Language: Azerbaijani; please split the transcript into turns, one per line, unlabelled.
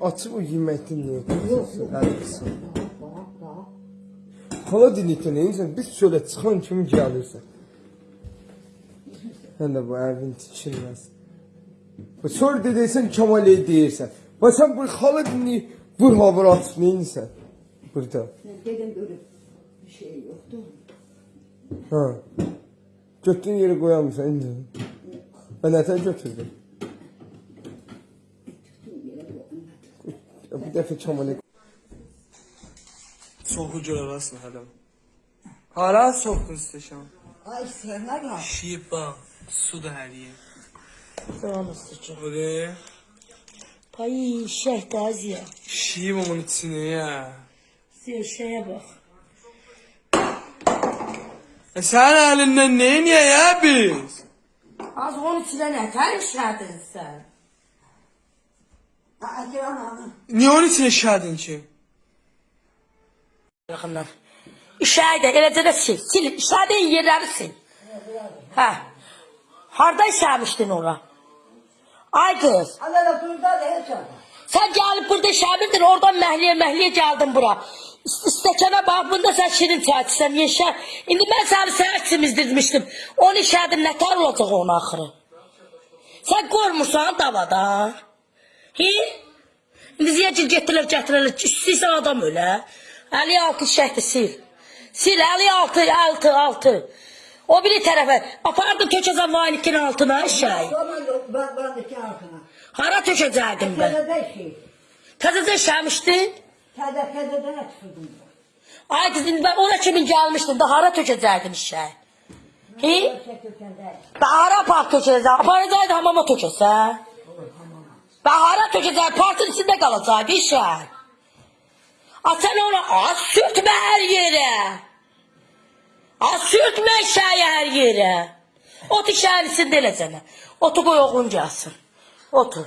Açıb o yeməkdən. Hala dinləkdə neyinsən? Biz çölə çıxan kimi gəlirsən. Hən də bu evin tikilməz. Bu çöl dediysən Kemaliyə deyirsən. Və sən bu hala dinləyib bu havur açıb neyinsən? Burada.
Mən dedim görüb bir şey yoxdur.
Ha. Götdüyün yeri qoyamısan indi. Və nətər götürdün? bir defa çamalek.
Sokucular aslında hala. Hala soktun isteşan.
Ay sevmez mi?
Şipa. Su da her yer.
Tamam isteşan.
Bu
ne? Ay şeyh taziye.
Şiyim onun içine ya.
Ziya şeye bak.
E sen elinden neyin ya ya biz?
Az onun içine ne karışladın sen?
Niye onun içine şadın ki?
Yakından. İşeği de eləcə də sil. Sil. İşlədiyin yerləri sil. Hə. Harda işləmişdin ora? Ay kız.
Allah da burada da heç.
Sen gelip burada işləmirdin. Oradan məhliyə məhliyə geldin bura. İst- İstəkana bax, bunda sen şirin çay içsən, yeşər. İndi mən səni səhər çimizdirmişdim. Onu işlədim, nə tər olacaq onun axırı? Sen qormursan davada. Hi? İndi ziyəcil getirilər, gətirilər. İstəyirsən adam ölə. 56 şəhdi sil. Sil 56, 6, 6. O biri tərəfə. Apardım tökəcəm vanikin altına şey. Hara tökəcəkdim
şey.
Təzəcə
tezeden çıkıldım.
Ay kızım ben ona kimin gelmiştin da hara. Hi?
Çekirkende.
Da hara park tökəcəkdin? Aparacaqdı hamama tökəsə. Ben hara tökəcəkdim? Parkın içində qalacaqdı işe. A sen ona az sürtme her yere. Az sürtme işeyi her yere. Otur işeyin içində eləcənə. Otur qoy oğlun gəlsin. Otur.